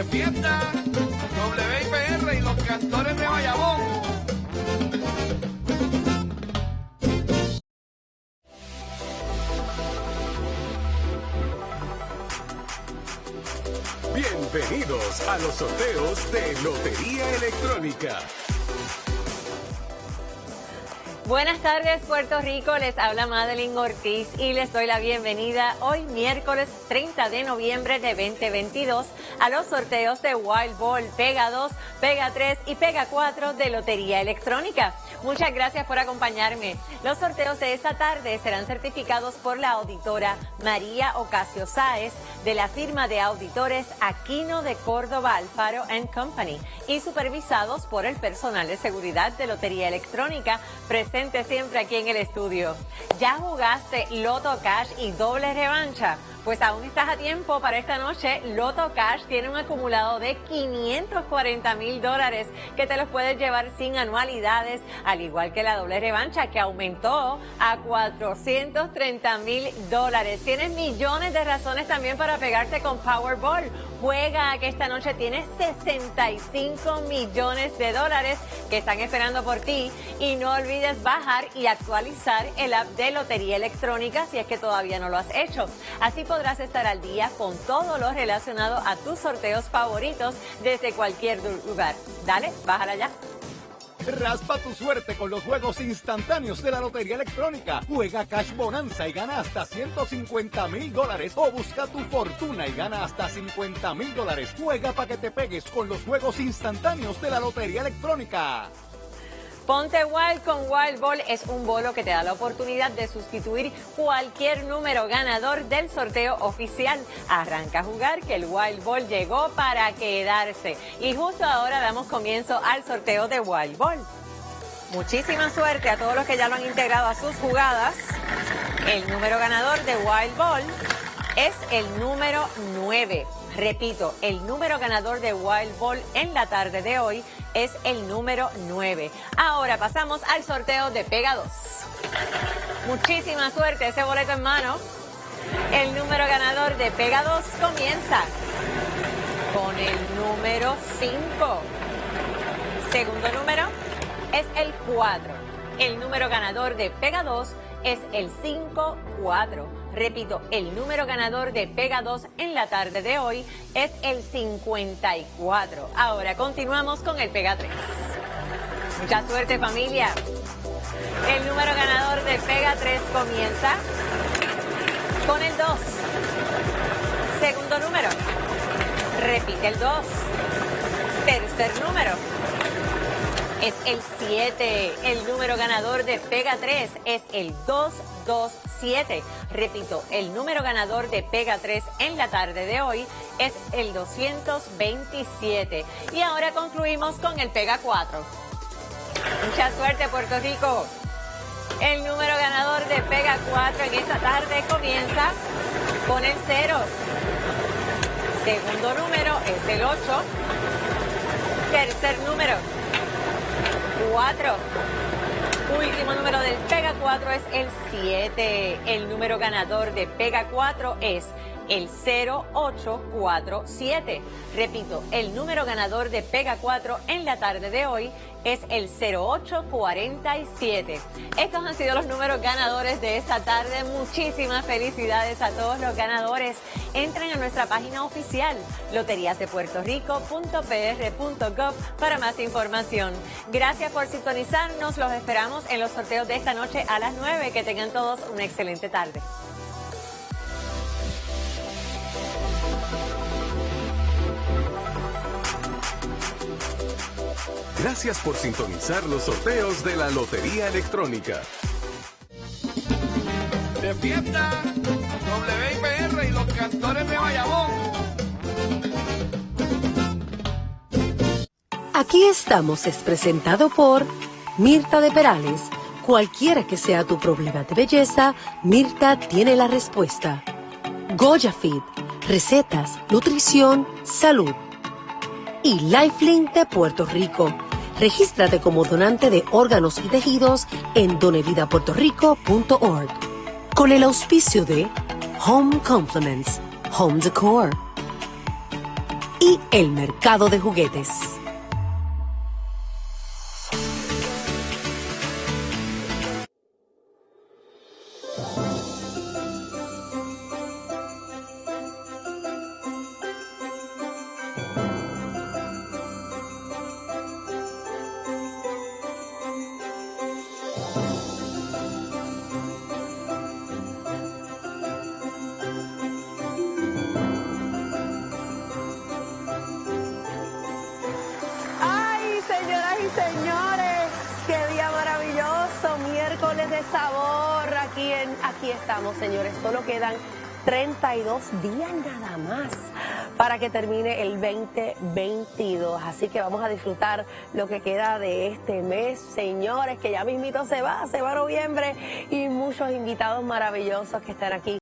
De fiesta, WIPR y los cantores de Bayamón. Bienvenidos a los sorteos de Lotería Electrónica. Buenas tardes Puerto Rico, les habla Madeline Ortiz y les doy la bienvenida hoy miércoles 30 de noviembre de 2022 a los sorteos de Wild Ball, Pega 2, Pega 3 y Pega 4 de Lotería Electrónica. Muchas gracias por acompañarme. Los sorteos de esta tarde serán certificados por la auditora María Ocasio Sáez de la firma de auditores Aquino de Córdoba Alfaro Company y supervisados por el personal de seguridad de Lotería Electrónica siempre aquí en el estudio. ¿Ya jugaste Loto Cash y doble revancha? Pues aún estás a tiempo para esta noche. Loto Cash tiene un acumulado de 540 mil dólares que te los puedes llevar sin anualidades, al igual que la doble revancha que aumentó a 430 mil dólares. Tienes millones de razones también para pegarte con Powerball. Juega que esta noche tienes 65 millones de dólares que están esperando por ti y no olvides bajar y actualizar el app de Lotería Electrónica si es que todavía no lo has hecho. Así podrás estar al día con todo lo relacionado a tus sorteos favoritos desde cualquier lugar. Dale, bájala ya. Raspa tu suerte con los juegos instantáneos de la Lotería Electrónica. Juega Cash Bonanza y gana hasta 150 mil dólares. O busca tu fortuna y gana hasta 50 mil dólares. Juega para que te pegues con los juegos instantáneos de la Lotería Electrónica. Ponte Wild con Wild Ball es un bolo que te da la oportunidad de sustituir cualquier número ganador del sorteo oficial. Arranca a jugar que el Wild Ball llegó para quedarse. Y justo ahora damos comienzo al sorteo de Wild Ball. Muchísima suerte a todos los que ya lo han integrado a sus jugadas. El número ganador de Wild Ball es el número 9. Repito, el número ganador de Wild Ball en la tarde de hoy es el número 9. Ahora pasamos al sorteo de Pega 2. Muchísima suerte, ese boleto en mano. El número ganador de Pega 2 comienza con el número 5. Segundo número es el 4. El número ganador de Pega 2 es el 5-4. Repito, el número ganador de Pega 2 en la tarde de hoy es el 54. Ahora continuamos con el Pega 3. Mucha suerte familia. El número ganador de Pega 3 comienza con el 2. Segundo número. Repite el 2. Tercer número es el 7. El número ganador de Pega 3 es el 227. Repito, el número ganador de Pega 3 en la tarde de hoy es el 227. Y ahora concluimos con el Pega 4. Mucha suerte, Puerto Rico. El número ganador de Pega 4 en esta tarde comienza con el 0. Segundo número es el 8. Tercer número 4. Último número del Pega 4 es el 7. El número ganador de Pega 4 es el 0847. Repito, el número ganador de Pega 4 en la tarde de hoy es el 0847. Estos han sido los números ganadores de esta tarde. Muchísimas felicidades a todos los ganadores. Entren a nuestra página oficial loteriasdepuertorico.pr.gov para más información. Gracias por sintonizarnos. Los esperamos en los sorteos de esta noche a las 9. Que tengan todos una excelente tarde. Gracias por sintonizar los sorteos de la Lotería Electrónica. De fiesta, WIPR y los cantores de Bayamón. Aquí estamos es presentado por Mirta de Perales. Cualquiera que sea tu problema de belleza, Mirta tiene la respuesta. Goya Fit, recetas, nutrición, salud. Y Lifelink de Puerto Rico Regístrate como donante de órganos y tejidos en donevidapuertorico.org. Con el auspicio de Home Complements, Home Decor, y el mercado de juguetes. Señores, qué día maravilloso, miércoles de sabor. Aquí, en, aquí estamos, señores. Solo quedan 32 días nada más para que termine el 2022. Así que vamos a disfrutar lo que queda de este mes, señores, que ya mismito se va, se va noviembre y muchos invitados maravillosos que están aquí